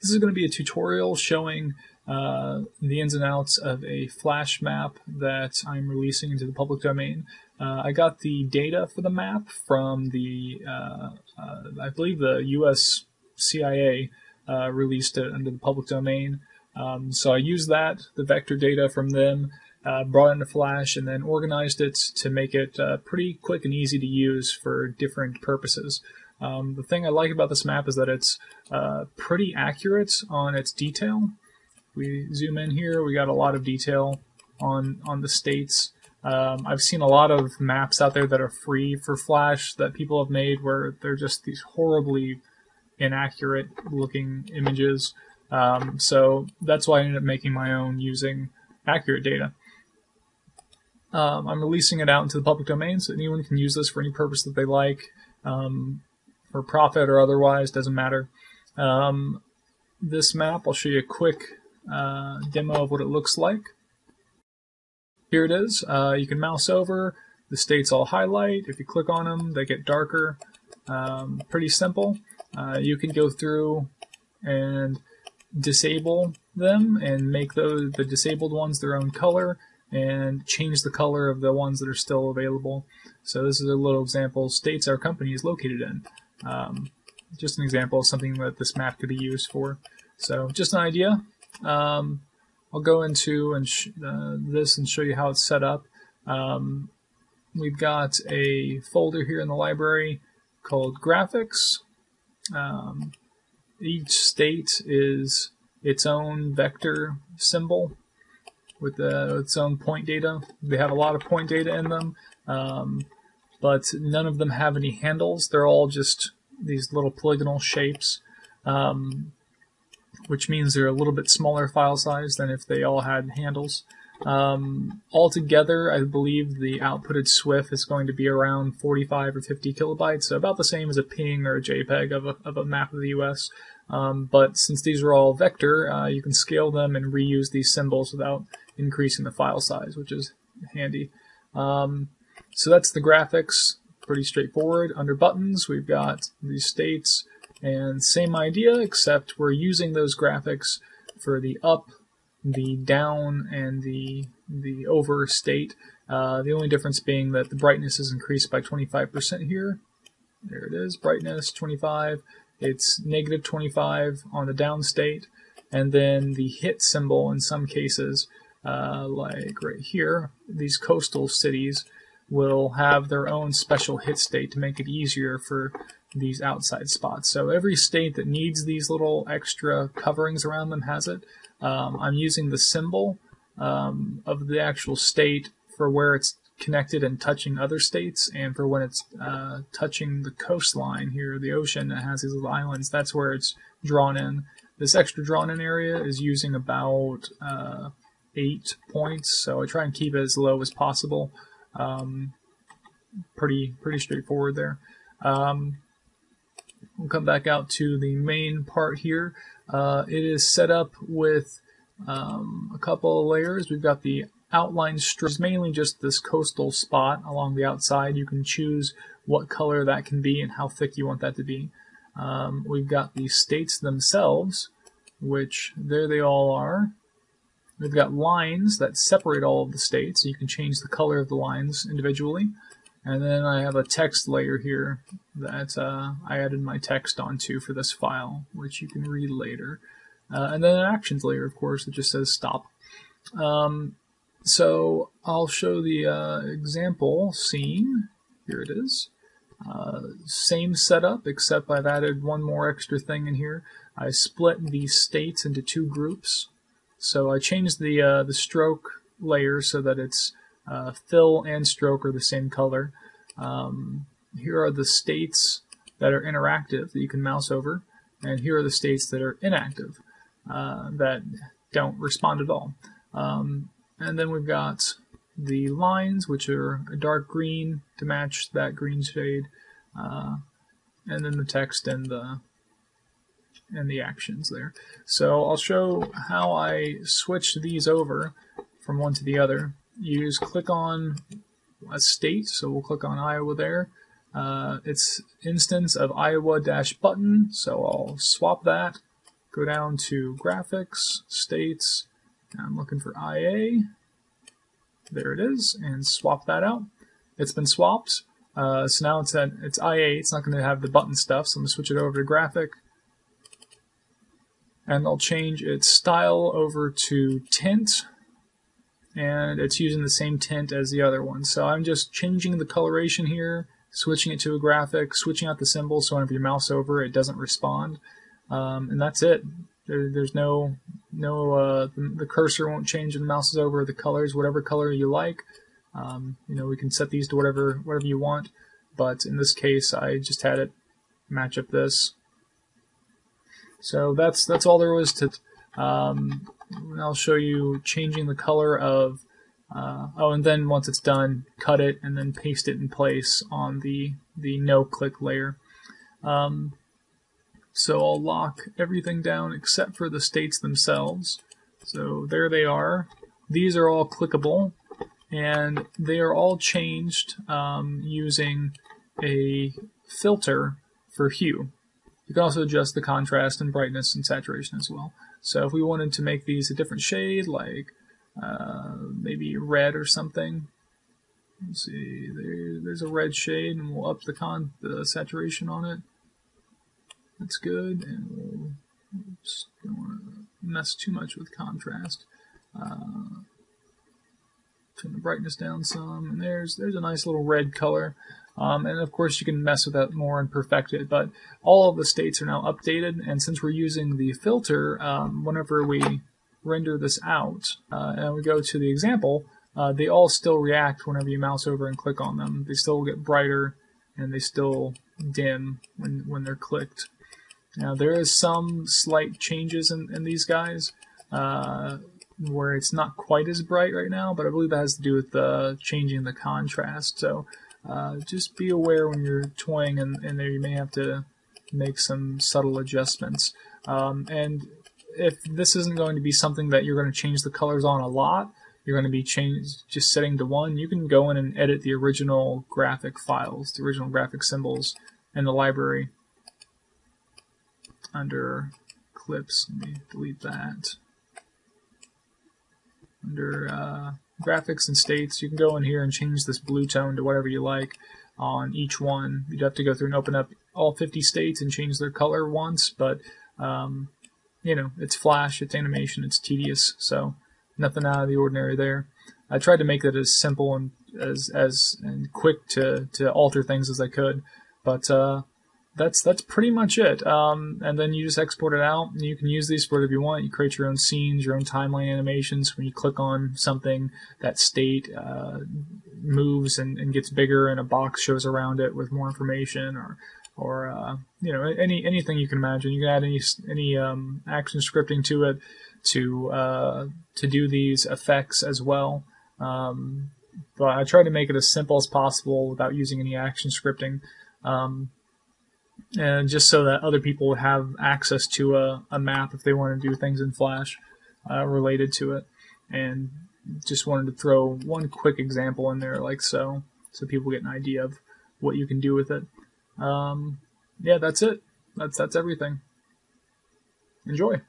this is going to be a tutorial showing uh, the ins and outs of a flash map that I'm releasing into the public domain. Uh, I got the data for the map from the, uh, uh I believe the US CIA uh, released it under the public domain. Um, so I used that, the vector data from them, uh, brought into Flash, and then organized it to make it pretty quick and easy to use for different purposes. Um, the thing I like about this map is that it's uh, pretty accurate on its detail. We zoom in here, we got a lot of detail on, on the states. Um, I've seen a lot of maps out there that are free for Flash that people have made where they're just these horribly inaccurate looking images. Um, so that's why I ended up making my own using accurate data. Um, I'm releasing it out into the public domain so anyone can use this for any purpose that they like. Um, for profit or otherwise, doesn't matter. Um, this map, I'll show you a quick uh, demo of what it looks like. Here it is. Uh, you can mouse over. The states all highlight. If you click on them, they get darker. Um, pretty simple. Uh, you can go through and disable them and make those the disabled ones their own color and change the color of the ones that are still available. So this is a little example. States our company is located in. Um, just an example of something that this map could be used for. So just an idea. Um, I'll go into and uh, this and show you how it's set up. Um, we've got a folder here in the library called graphics. Um, each state is its own vector symbol with uh, its own point data. They have a lot of point data in them. Um, but none of them have any handles. They're all just these little polygonal shapes, um, which means they're a little bit smaller file size than if they all had handles. Um, altogether, I believe the outputted SWF is going to be around 45 or 50 kilobytes, so about the same as a PNG or a JPEG of a, of a map of the US. Um, but since these are all vector, uh, you can scale them and reuse these symbols without increasing the file size, which is handy. Um, so that's the graphics, pretty straightforward. Under buttons, we've got these states, and same idea, except we're using those graphics for the up, the down, and the, the over state. Uh, the only difference being that the brightness is increased by 25% here. There it is, brightness 25. It's negative 25 on the down state. And then the hit symbol in some cases, uh, like right here, these coastal cities, will have their own special hit state to make it easier for these outside spots. So every state that needs these little extra coverings around them has it. Um, I'm using the symbol um, of the actual state for where it's connected and touching other states, and for when it's uh, touching the coastline here, the ocean that has these little islands, that's where it's drawn in. This extra drawn in area is using about uh, eight points, so I try and keep it as low as possible. Um, pretty pretty straightforward there. Um, we'll come back out to the main part here. Uh, it is set up with um, a couple of layers. We've got the outline strips, mainly just this coastal spot along the outside. You can choose what color that can be and how thick you want that to be. Um, we've got the states themselves, which there they all are. We've got lines that separate all of the states, you can change the color of the lines individually. And then I have a text layer here that uh, I added my text onto for this file, which you can read later. Uh, and then an actions layer, of course, that just says stop. Um, so I'll show the uh, example scene. Here it is. Uh, same setup, except I've added one more extra thing in here. I split these states into two groups. So I changed the uh, the stroke layer so that it's uh, fill and stroke are the same color. Um, here are the states that are interactive that you can mouse over, and here are the states that are inactive uh, that don't respond at all. Um, and then we've got the lines, which are a dark green to match that green shade, uh, and then the text and the and the actions there. So I'll show how I switched these over from one to the other. Just click on a state, so we'll click on Iowa there. Uh, it's instance of Iowa dash button, so I'll swap that go down to graphics, states, I'm looking for IA. There it is, and swap that out. It's been swapped. Uh, so now it's at it's IA. It's not going to have the button stuff. So I'm going to switch it over to graphic, and I'll change its style over to tint, and it's using the same tint as the other one. So I'm just changing the coloration here, switching it to a graphic, switching out the symbol so whenever you mouse over it doesn't respond, um, and that's it. There, there's no no uh, the, the, cursor won't change when the mouse is over. The colors, whatever color you like. Um, you know, we can set these to whatever whatever you want. But in this case, I just had it match up this. So that's that's all there was to. Um, I'll show you changing the color of. Uh, oh, and then once it's done, cut it and then paste it in place on the the no click layer. Um, so I'll lock everything down except for the states themselves. So there they are. These are all clickable and they are all changed um, using a filter for hue. You can also adjust the contrast and brightness and saturation as well. So if we wanted to make these a different shade, like uh, maybe red or something, let's see, there, there's a red shade, and we'll up the con the saturation on it. That's good, and we'll oops, don't want to mess too much with contrast. Uh, turn the brightness down some, and there's there's a nice little red color. Um, and of course, you can mess with that more and perfect it. But all of the states are now updated, and since we're using the filter, um, whenever we render this out uh, and we go to the example, uh, they all still react whenever you mouse over and click on them. They still get brighter, and they still dim when when they're clicked. Now there is some slight changes in, in these guys uh, where it's not quite as bright right now, but I believe that has to do with the changing the contrast. So uh, just be aware when you're toying in, there, you may have to make some subtle adjustments. Um, and if this isn't going to be something that you're going to change the colors on a lot, you're going to be change, just setting to one, you can go in and edit the original graphic files, the original graphic symbols in the library under clips. Let me delete that. Under uh, graphics and states, you can go in here and change this blue tone to whatever you like on each one. You'd have to go through and open up all 50 states and change their color once, but um, you know, it's Flash, it's animation, it's tedious, so nothing out of the ordinary there. I tried to make it as simple and as as and quick to to alter things as I could, but uh, that's that's pretty much it. Um, and then you just export it out, and you can use these for whatever you want. You create your own scenes, your own timeline animations. When you click on something, that state uh, moves and, and, gets bigger, and a box shows around it with more information, or or uh, you know any anything you can imagine. You can add any any um, action scripting to it to uh, to do these effects as well. Um, but I try to make it as simple as possible without using any action scripting. Um, and just so that other people have access to a, a map if they want to do things in Flash uh, related to it. And just wanted to throw one quick example in there, like so, so people get an idea of what you can do with it. Um, yeah, that's it. That's that's everything. Enjoy.